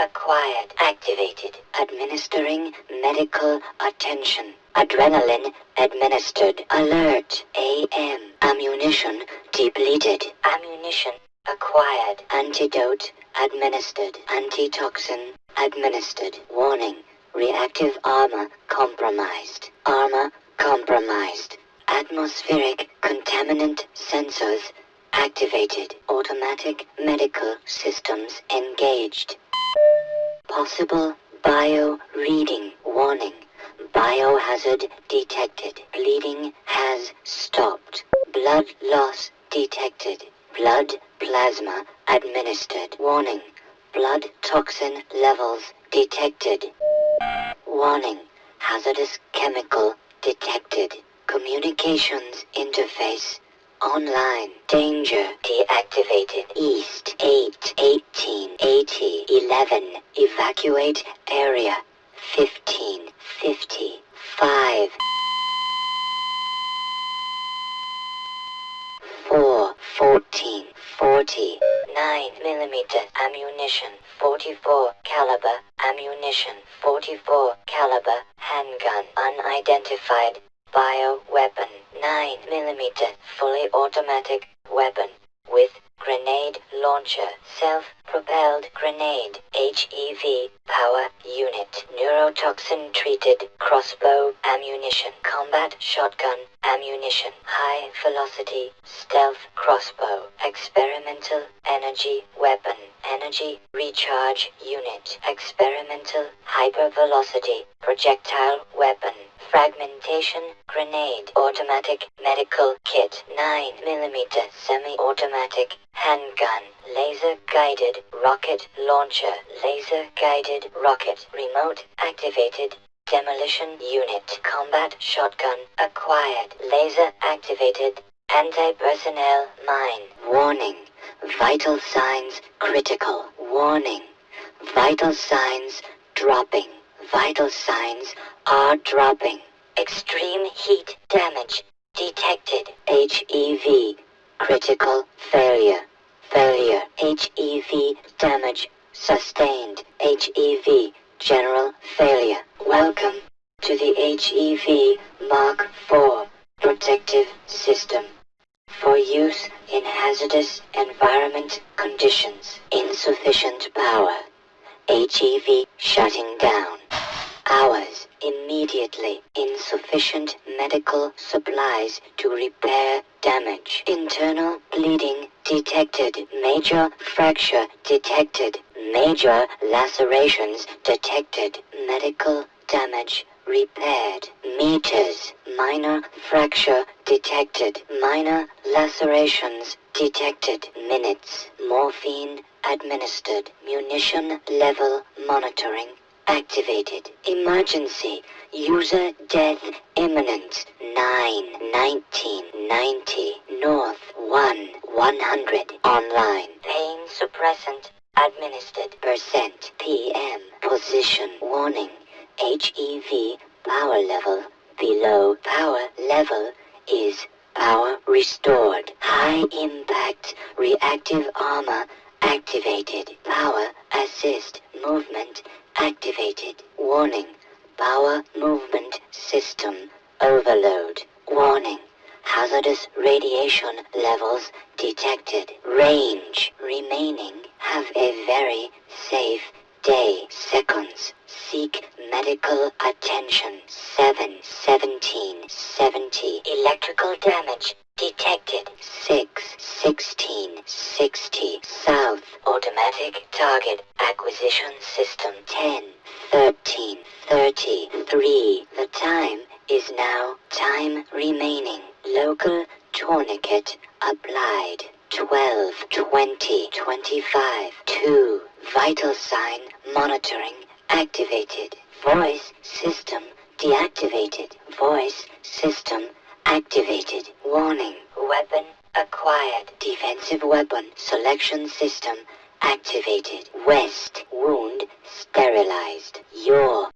acquired. Activated. Administering medical attention. Adrenaline administered. Alert. AM. Ammunition depleted. Ammunition acquired. Antidote administered. Antitoxin administered. Warning. Reactive armor compromised. Armor compromised. Atmospheric contaminant sensors activated. Automatic medical systems engaged. Possible bio reading warning. Biohazard detected. Bleeding has stopped. Blood loss detected. Blood plasma administered. Warning. Blood toxin levels detected. Warning. Hazardous chemical detected. Communications interface Online. Danger. Deactivated. East. 8. 18. 80. 11. Evacuate area. 15. 50. 5. 4. 14. 40. 9 millimeter ammunition. 44 caliber ammunition. 44 caliber handgun. Unidentified bioweapon. 9mm fully automatic weapon with grenade launcher, self-propelled grenade, HEV, power unit, neurotoxin-treated crossbow ammunition, combat shotgun ammunition, high-velocity stealth crossbow, experimental energy weapon, energy recharge unit, experimental hypervelocity projectile weapon fragmentation grenade automatic medical kit 9 millimeter semi-automatic handgun laser guided rocket launcher laser guided rocket remote activated demolition unit combat shotgun acquired laser activated anti-personnel mine. Warning vital signs critical. Warning vital signs dropping. Vital signs are dropping extreme heat damage. Detected HEV critical failure. Failure. HEV damage sustained. HEV general failure. Welcome to the HEV Mark IV protective system. For use in hazardous environment conditions. Insufficient power. HEV shutting down hours immediately. Insufficient medical supplies to repair damage. Internal bleeding detected. Major fracture detected. Major lacerations detected. Medical damage repaired. Meters. Minor fracture detected. Minor lacerations detected. Minutes. Morphine administered. Munition level monitoring activated. Emergency. User death imminent. 9 1990 north. 1 100 online. Pain suppressant. Administered. Percent. Pm position. Warning. HEV power level. Below. Power level is power restored. High impact. Reactive armor. Activated. Power assist. Movement activated. Warning. Power movement system overload. Warning. Hazardous radiation levels detected. Range remaining. Have a very safe day. Seconds. Seek medical attention. 7 17 70 electrical damage detected. 6 16 60 south automatic target acquisition system 10 13 33 the time is now. Time remaining. Local tourniquet applied. 12 20 25 2 vital sign monitoring activated. Voice system deactivated. Voice system activated. Warning. Weapon acquired. Defensive weapon selection system activated west wound sterilized. Your